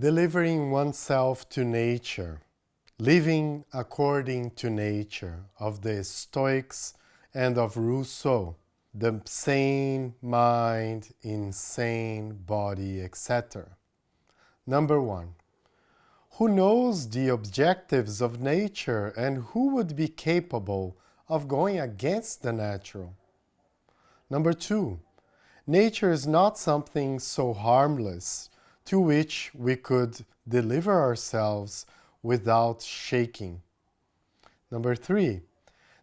delivering oneself to nature, living according to nature of the Stoics and of Rousseau, the sane mind, insane body, etc. Number one, who knows the objectives of nature and who would be capable of going against the natural? Number two, nature is not something so harmless to which we could deliver ourselves without shaking. Number three,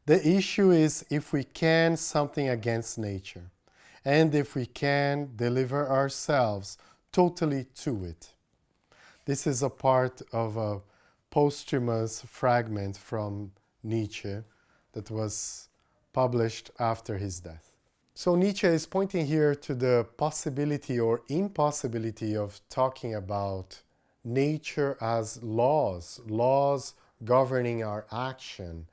the issue is if we can something against nature and if we can deliver ourselves totally to it. This is a part of a posthumous fragment from Nietzsche that was published after his death. So Nietzsche is pointing here to the possibility or impossibility of talking about nature as laws, laws governing our action,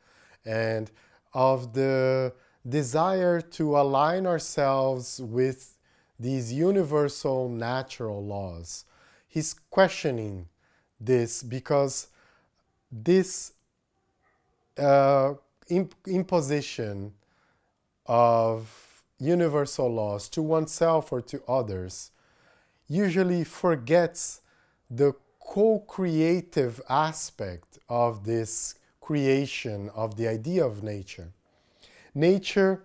and of the desire to align ourselves with these universal natural laws. He's questioning this because this uh, imp imposition of universal laws to oneself or to others usually forgets the co-creative aspect of this creation of the idea of nature. Nature,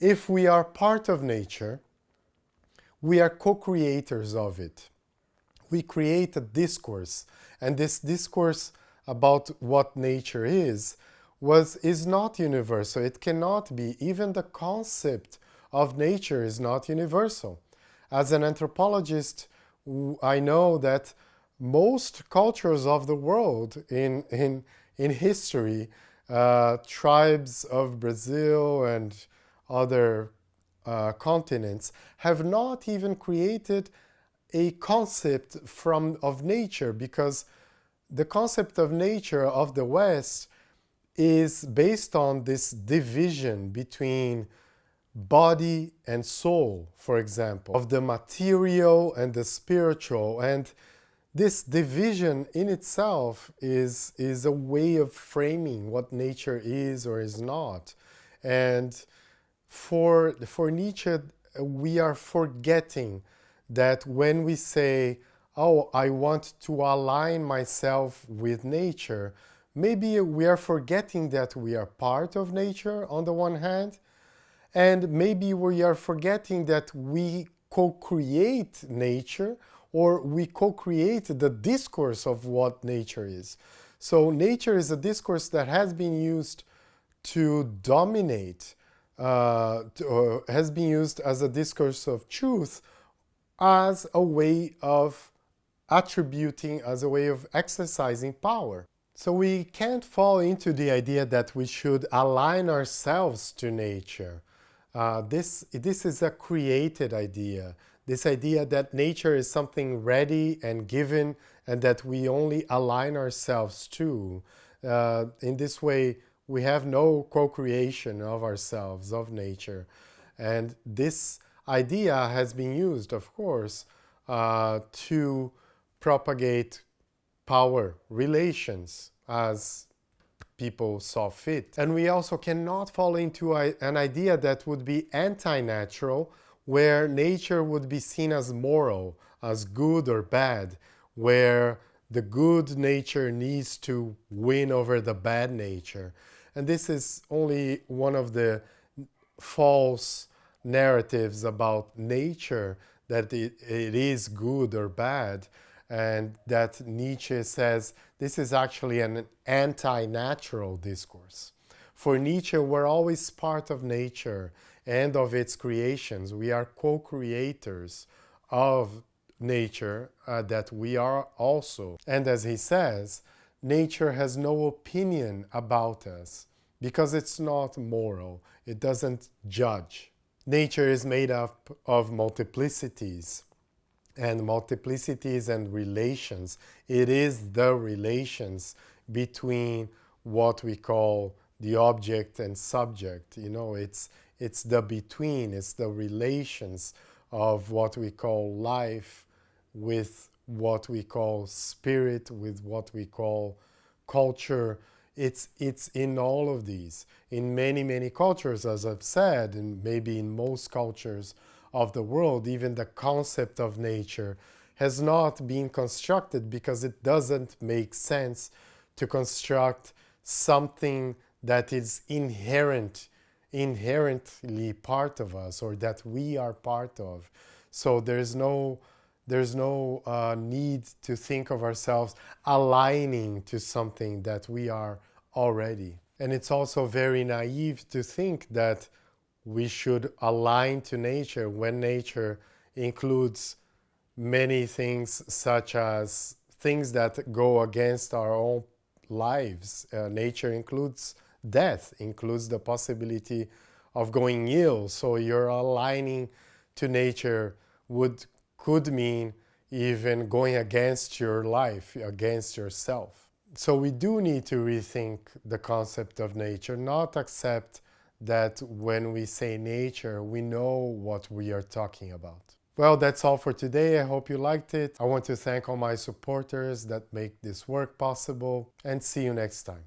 if we are part of nature, we are co-creators of it. We create a discourse, and this discourse about what nature is was is not universal. It cannot be. Even the concept of nature is not universal. As an anthropologist, I know that most cultures of the world in, in, in history, uh, tribes of Brazil and other uh, continents have not even created a concept from of nature because the concept of nature of the West is based on this division between body and soul, for example, of the material and the spiritual. And this division in itself is, is a way of framing what nature is or is not. And for, for Nietzsche, we are forgetting that when we say, oh, I want to align myself with nature, maybe we are forgetting that we are part of nature on the one hand, and maybe we are forgetting that we co-create nature or we co-create the discourse of what nature is. So nature is a discourse that has been used to dominate, uh, to, uh, has been used as a discourse of truth as a way of attributing, as a way of exercising power. So we can't fall into the idea that we should align ourselves to nature. Uh, this, this is a created idea. This idea that nature is something ready and given and that we only align ourselves to. Uh, in this way, we have no co-creation of ourselves, of nature. And this idea has been used, of course, uh, to propagate power relations as people saw fit. And we also cannot fall into a, an idea that would be anti-natural, where nature would be seen as moral, as good or bad, where the good nature needs to win over the bad nature. And this is only one of the false narratives about nature, that it, it is good or bad and that Nietzsche says this is actually an anti-natural discourse. For Nietzsche, we're always part of nature and of its creations. We are co-creators of nature uh, that we are also. And as he says, nature has no opinion about us because it's not moral. It doesn't judge. Nature is made up of multiplicities and multiplicities and relations. It is the relations between what we call the object and subject. You know, it's, it's the between, it's the relations of what we call life with what we call spirit, with what we call culture. It's, it's in all of these. In many, many cultures, as I've said, and maybe in most cultures of the world, even the concept of nature has not been constructed because it doesn't make sense to construct something that is inherent, inherently part of us or that we are part of. So there's no, there's no uh, need to think of ourselves aligning to something that we are already. And it's also very naive to think that we should align to nature when nature includes many things such as things that go against our own lives. Uh, nature includes death, includes the possibility of going ill. So you're aligning to nature would could mean even going against your life, against yourself. So we do need to rethink the concept of nature, not accept that when we say nature, we know what we are talking about. Well, that's all for today. I hope you liked it. I want to thank all my supporters that make this work possible and see you next time.